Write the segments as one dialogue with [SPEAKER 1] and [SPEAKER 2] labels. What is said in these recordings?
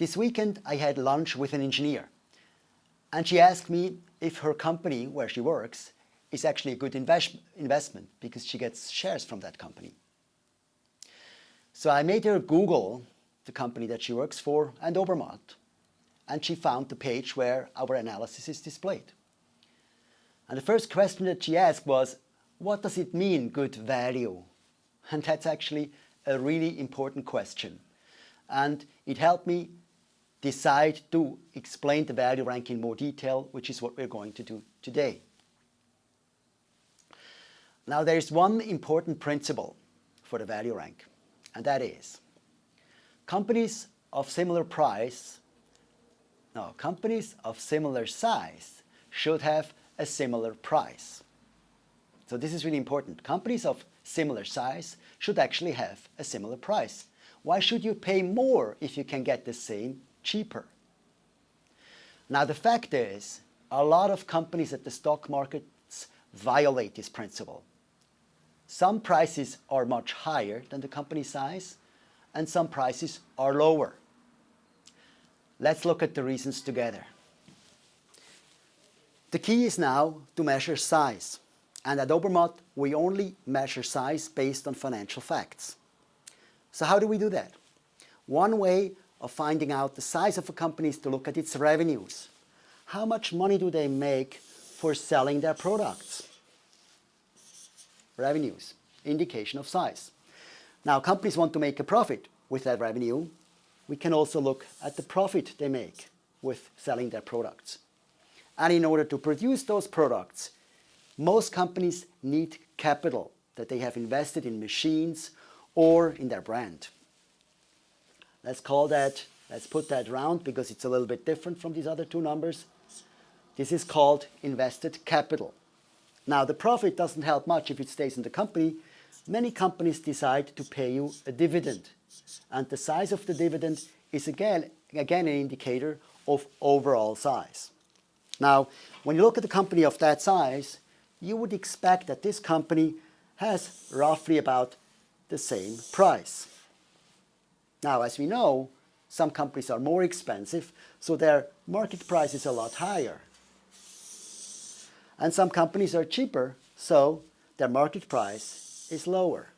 [SPEAKER 1] This weekend I had lunch with an engineer and she asked me if her company where she works is actually a good invest investment because she gets shares from that company. So I made her Google the company that she works for and Obermatt and she found the page where our analysis is displayed. And the first question that she asked was, what does it mean, good value? And that's actually a really important question. And it helped me decide to explain the value rank in more detail, which is what we're going to do today. Now there is one important principle for the value rank, and that is companies of similar price now, companies of similar size should have a similar price. So this is really important. Companies of similar size should actually have a similar price. Why should you pay more if you can get the same cheaper? Now the fact is, a lot of companies at the stock markets violate this principle. Some prices are much higher than the company size and some prices are lower. Let's look at the reasons together. The key is now to measure size. And at Obermatt, we only measure size based on financial facts. So how do we do that? One way of finding out the size of a company is to look at its revenues. How much money do they make for selling their products? Revenues, indication of size. Now companies want to make a profit with that revenue we can also look at the profit they make with selling their products. And in order to produce those products, most companies need capital that they have invested in machines or in their brand. Let's call that, let's put that round because it's a little bit different from these other two numbers. This is called invested capital. Now the profit doesn't help much if it stays in the company. Many companies decide to pay you a dividend and the size of the dividend is again, again an indicator of overall size. Now, when you look at a company of that size, you would expect that this company has roughly about the same price. Now, as we know, some companies are more expensive, so their market price is a lot higher. And some companies are cheaper, so their market price is lower.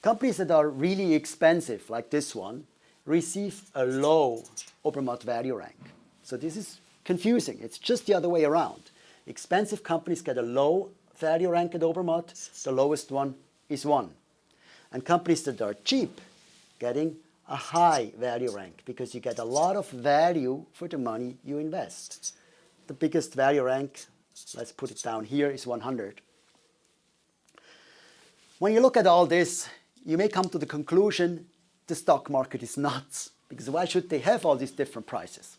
[SPEAKER 1] Companies that are really expensive, like this one, receive a low Obermatt value rank. So this is confusing. It's just the other way around. Expensive companies get a low value rank at Obermatt. The lowest one is 1. And companies that are cheap getting a high value rank because you get a lot of value for the money you invest. The biggest value rank, let's put it down here, is 100. When you look at all this, you may come to the conclusion the stock market is nuts because why should they have all these different prices?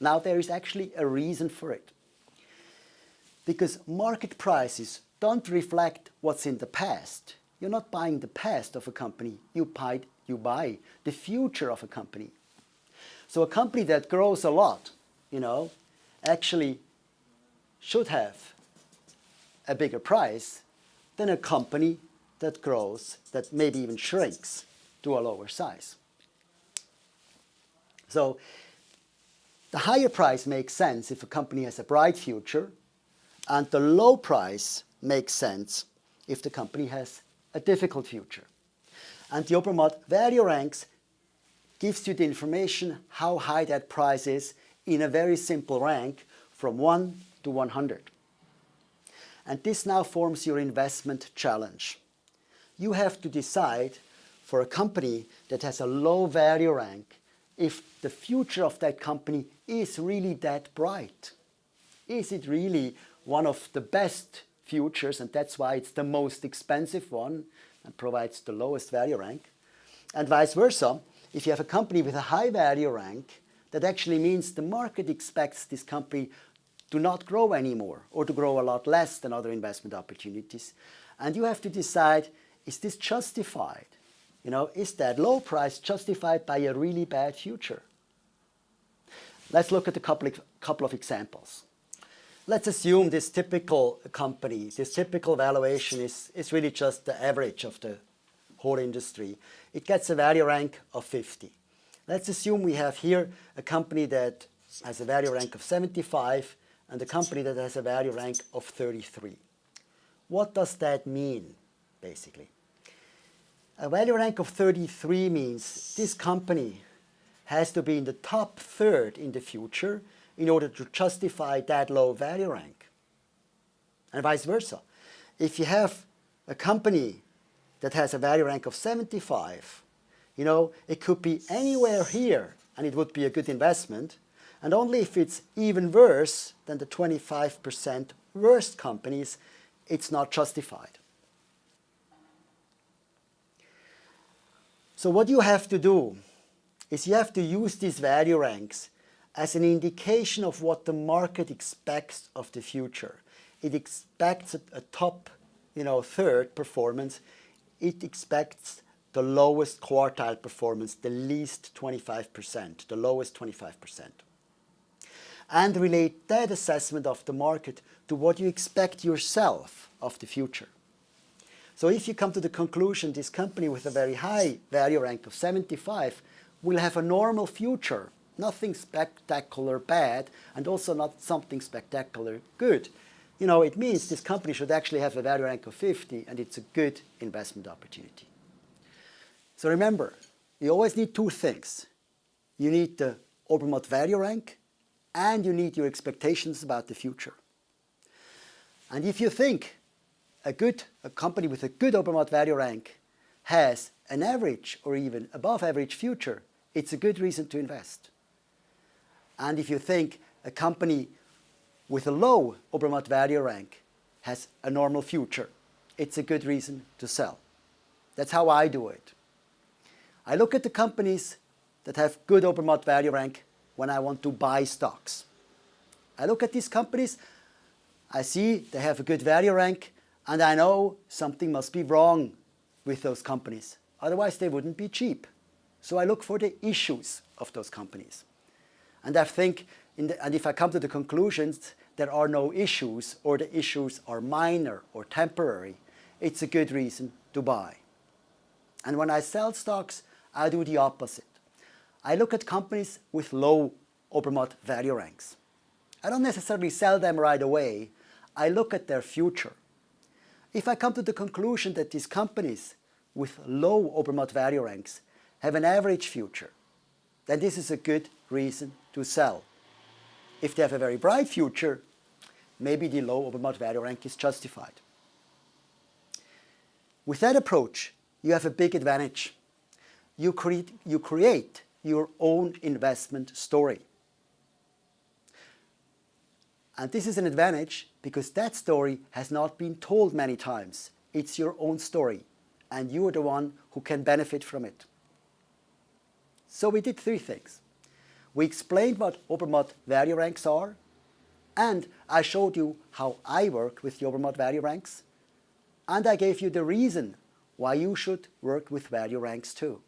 [SPEAKER 1] Now there is actually a reason for it. Because market prices don't reflect what's in the past. You're not buying the past of a company, you buy, you buy the future of a company. So a company that grows a lot, you know, actually should have a bigger price than a company that grows, that maybe even shrinks to a lower size. So the higher price makes sense if a company has a bright future and the low price makes sense if the company has a difficult future. And the Obermatt value ranks gives you the information how high that price is in a very simple rank from 1 to 100. And this now forms your investment challenge you have to decide for a company that has a low value rank if the future of that company is really that bright. Is it really one of the best futures and that's why it's the most expensive one and provides the lowest value rank? And vice versa, if you have a company with a high value rank, that actually means the market expects this company to not grow anymore or to grow a lot less than other investment opportunities. And you have to decide is this justified? You know, is that low price justified by a really bad future? Let's look at a couple of, couple of examples. Let's assume this typical company, this typical valuation is, is really just the average of the, whole industry, it gets a value rank of 50. Let's assume we have here a company that has a value rank of 75 and a company that has a value rank of 33. What does that mean, basically? A value rank of 33 means this company has to be in the top third in the future in order to justify that low value rank. And vice versa. If you have a company that has a value rank of 75, you know, it could be anywhere here and it would be a good investment. And only if it's even worse than the 25% worst companies, it's not justified. So what you have to do is you have to use these value ranks as an indication of what the market expects of the future. It expects a, top you know, third performance. It expects the lowest quartile performance, the least 25%, the lowest 25%. And relate that assessment of the market to what you expect yourself of the future. So if you come to the conclusion this company with a very high value rank of 75 will have a normal future, nothing spectacular bad and also not something spectacular good, you know, it means this company should actually have a value rank of 50 and it's a good investment opportunity. So remember, you always need two things. You need the Obermatt value rank and you need your expectations about the future. And if you think a good a company with a good Obermatt value rank has an average or even above average future, it's a good reason to invest. And if you think a company with a low Obermatt value rank has a normal future, it's a good reason to sell. That's how I do it. I look at the companies that have good Obermatt value rank when I want to buy stocks. I look at these companies, I see they have a good value rank, and I know something must be wrong with those companies. Otherwise, they wouldn't be cheap. So I look for the issues of those companies. And I think, the, and if I come to the conclusions there are no issues or the issues are minor or temporary, it's a good reason to buy. And when I sell stocks, I do the opposite. I look at companies with low Obermatt value ranks. I don't necessarily sell them right away. I look at their future. If I come to the conclusion that these companies with low Obermatt value ranks have an average future, then this is a good reason to sell. If they have a very bright future, maybe the low Obermatt value rank is justified. With that approach, you have a big advantage. You create, you create your own investment story. And this is an advantage because that story has not been told many times. It's your own story and you are the one who can benefit from it. So we did three things we explained what Obermatt value ranks are, and I showed you how I work with the Obermatt value ranks, and I gave you the reason why you should work with value ranks too.